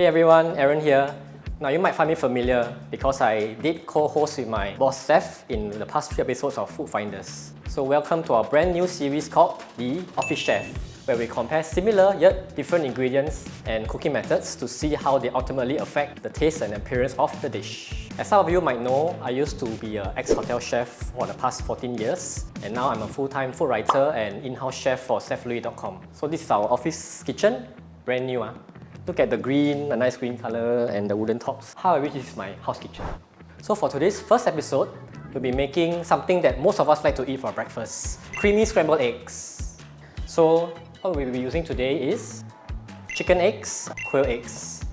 Hey everyone, Aaron here. Now you might find me familiar because I did co-host with my boss Seth in the past few episodes of Food Finders. So welcome to our brand new series called The Office Chef, where we compare similar yet different ingredients and cooking methods to see how they ultimately affect the taste and appearance of the dish. As some of you might know, I used to be an ex-hotel chef for the past 14 years and now I'm a full-time food writer and in-house chef for SethLui.com. So this is our office kitchen, brand new. Huh? Look at the green, a nice green color and the wooden tops. How I wish this is my house kitchen. So for today's first episode, we'll be making something that most of us like to eat for breakfast. Creamy scrambled eggs. So what we'll be using today is chicken eggs, quail eggs.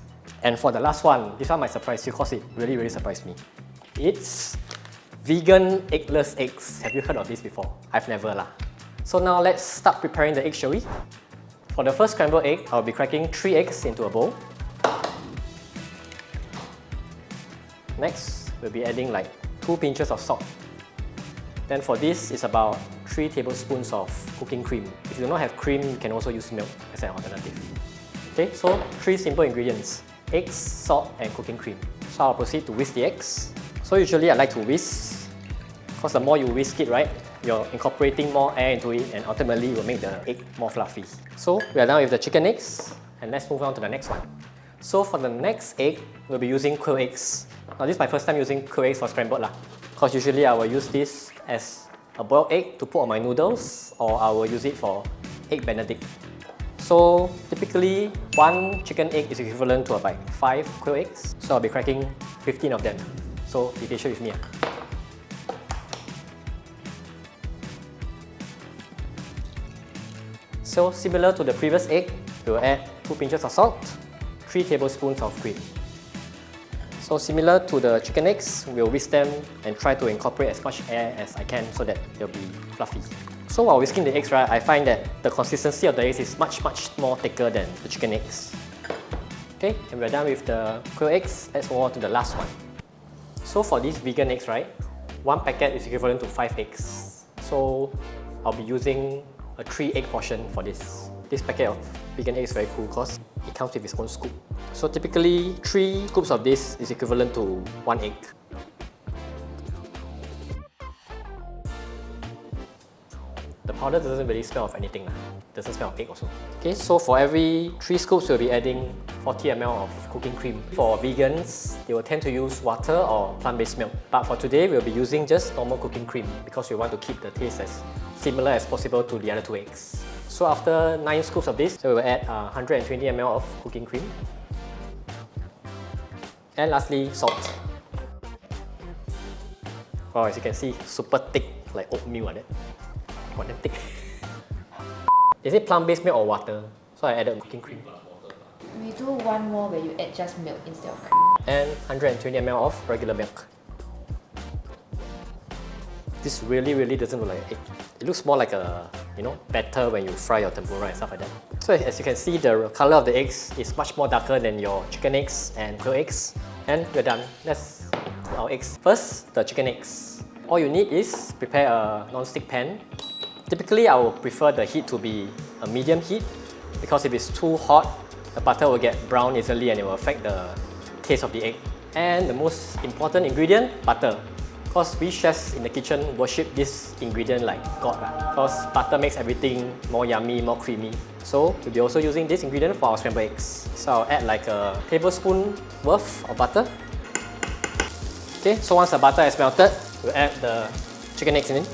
And for the last one, this one might surprise you because it really, really surprised me. It's vegan eggless eggs. Have you heard of this before? I've never lah. So now let's start preparing the eggs, shall we? For the first scrambled egg, I'll be cracking 3 eggs into a bowl. Next, we'll be adding like 2 pinches of salt. Then for this, it's about 3 tablespoons of cooking cream. If you do not have cream, you can also use milk as an alternative. Okay, so 3 simple ingredients. Eggs, salt and cooking cream. So I'll proceed to whisk the eggs. So usually I like to whisk, because the more you whisk it, right, you're incorporating more air into it and ultimately will make the egg more fluffy. So we are done with the chicken eggs and let's move on to the next one. So for the next egg, we'll be using quail eggs. Now this is my first time using quail eggs for scrambled lah. Because usually I will use this as a boiled egg to put on my noodles or I will use it for egg benedict. So typically one chicken egg is equivalent to about 5 quail eggs. So I'll be cracking 15 of them. So be patient with me. So similar to the previous egg, we'll add 2 pinches of salt, 3 tablespoons of cream. So similar to the chicken eggs, we'll whisk them and try to incorporate as much air as I can so that they'll be fluffy. So while whisking the eggs, right, I find that the consistency of the eggs is much, much more thicker than the chicken eggs. Okay, and we're done with the quail eggs. Let's move on to the last one. So for these vegan eggs, right, one packet is equivalent to 5 eggs. So I'll be using a 3 egg portion for this. This packet of vegan egg is very cool because it comes with its own scoop. So typically 3 scoops of this is equivalent to 1 egg. Powder doesn't really smell of anything. Lah. Doesn't smell of egg also. Okay, so for every 3 scoops we'll be adding 40 ml of cooking cream. For vegans, they will tend to use water or plant-based milk. But for today, we'll be using just normal cooking cream because we want to keep the taste as similar as possible to the other two eggs. So after 9 scoops of this, so we'll add uh, 120 ml of cooking cream. And lastly, salt. Wow, as you can see, super thick, like oatmeal like that. Got them thick. Is it plant-based milk or water? So I added cooking cream. We do one more where you add just milk instead of cream. And 120 ml of regular milk. This really, really doesn't look like egg. It looks more like a, you know, batter when you fry your tempura and stuff like that. So as you can see, the color of the eggs is much more darker than your chicken eggs and quail eggs. And we're done. Let's our eggs. First, the chicken eggs. All you need is prepare a non-stick pan. Typically, I would prefer the heat to be a medium heat because if it's too hot, the butter will get brown easily and it will affect the taste of the egg. And the most important ingredient, butter. Because we chefs in the kitchen worship this ingredient like God. Because butter makes everything more yummy, more creamy. So we'll be also using this ingredient for our scrambled eggs. So I'll add like a tablespoon worth of butter. Okay, so once the butter is melted, we'll add the chicken eggs in.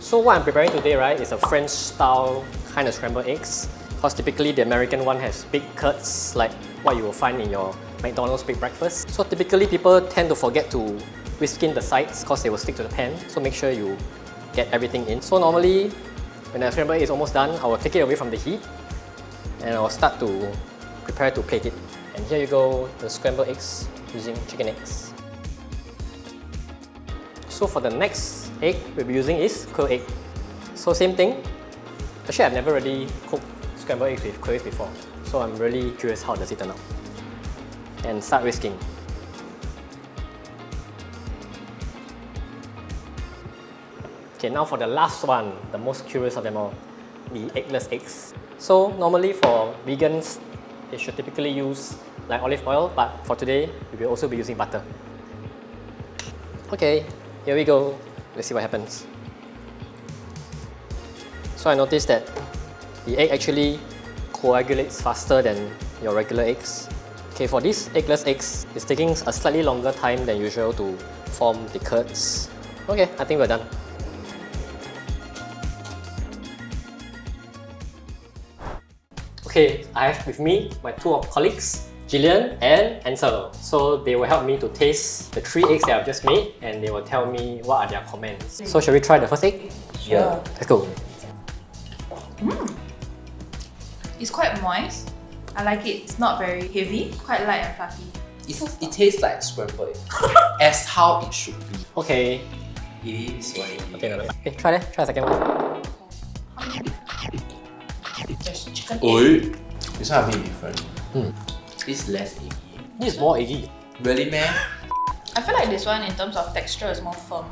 So what I'm preparing today, right, is a French style kind of scrambled eggs. Because typically the American one has big curds like what you will find in your McDonald's big breakfast. So typically people tend to forget to whisk in the sides because they will stick to the pan. So make sure you get everything in. So normally when the scrambled egg is almost done, I will take it away from the heat and I will start to prepare to plate it. And here you go, the scrambled eggs using chicken eggs. So for the next egg we'll be using is quail egg. So same thing. Actually I've never really cooked scrambled eggs with quail eggs before. So I'm really curious how does it turn out. And start whisking. Okay, now for the last one, the most curious of them all, the eggless eggs. So normally for vegans, they should typically use like olive oil, but for today, we will also be using butter. Okay, here we go. Let's see what happens. So I noticed that the egg actually coagulates faster than your regular eggs. Okay, for these eggless eggs, it's taking a slightly longer time than usual to form the curds. Okay, I think we're done. Okay, I have with me my two of colleagues, Gillian and Ansel. So they will help me to taste the three eggs that I've just made and they will tell me what are their comments. So shall we try the first egg? Yeah. Let's go. It's quite moist. I like it. It's not very heavy. Quite light and fluffy. It, it tastes like scrambled egg. as how it should be. Okay. It is what it is. Okay, no, no. okay try that. Try the second one. There's chicken egg. Oi. This one a bit different. Hmm It's less eggy. This is more eggy. Really, man? I feel like this one in terms of texture is more firm.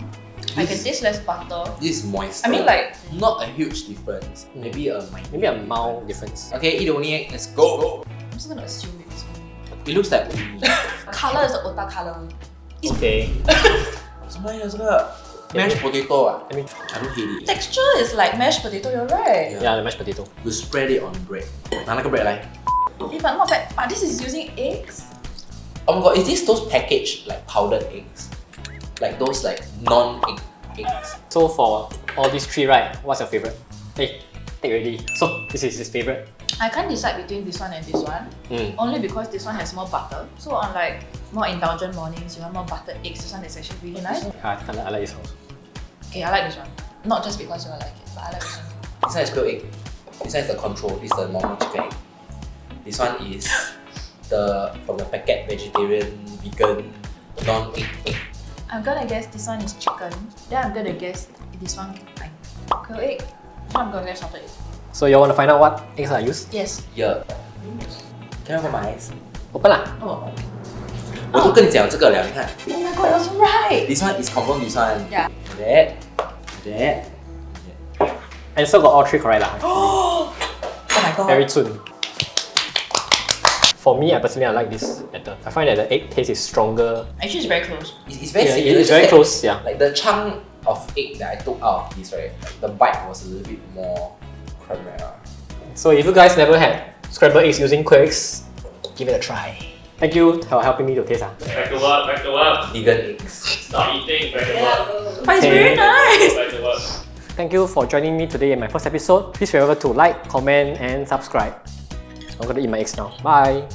I can This- taste less butter. This is moist. I mean like not a huge difference. Maybe a minor. Maybe a mild difference. Okay, eat the only egg. Let's go. I'm just gonna assume it's only. It looks like uni. Color is the ota color. Okay. 什么呀这个 mashed potato 啊 Let me I don't hate it. Texture is like mashed potato, you're right. Yeah, the mashed potato. You spread it on bread. 拿那个 bread 来。 Eh, but not bad. But this is using eggs. Oh my god, is this those packaged like powdered eggs? Like those like non-egg eggs? So for all these three, right? What's your favorite? Hey, take already. So this is his favorite. I can't decide between this one and this one. Mm. Only because this one has more butter. So on like more indulgent mornings, you want more buttered eggs. This one is actually really nice. I, I, like, I like this one. Okay, I like this one. Not just because you like it, but I like this one. This one is grilled egg. This one is the control. This is the normal chicken egg. This one is the from the packet vegetarian, vegan, non-egg egg. I'm gonna guess this one is chicken. Then I'm gonna guess this one like quail egg. This one I'm gonna guess salted egg. So you want to find out what eggs I use? Yes. Yeah. Can I open my eyes? Open lah. Oh. 我都跟你讲这个了，你看。 Oh my god, that's right. This one is confirm this one. Yeah. That. That. And so got all three correct lah. Oh my god. Very soon. For me, I personally I like this better. I find that the egg taste is stronger. Actually, it's very close. It's, it's very Yeah, similar. it's just very that, close. Yeah. Like the chunk of egg that I took out of this, right? Like the bite was a little bit more caramel. So if you guys never had scrambled eggs using quakes, give it a try. Thank you for helping me to taste. Ah. Back to work, back to work. Vegan eggs. Stop eating, back to work. But it's Okay. very nice. Back to work. Thank you for joining me today in my first episode. Please remember to like, comment, and subscribe. I'm gonna eat my eggs now. Bye.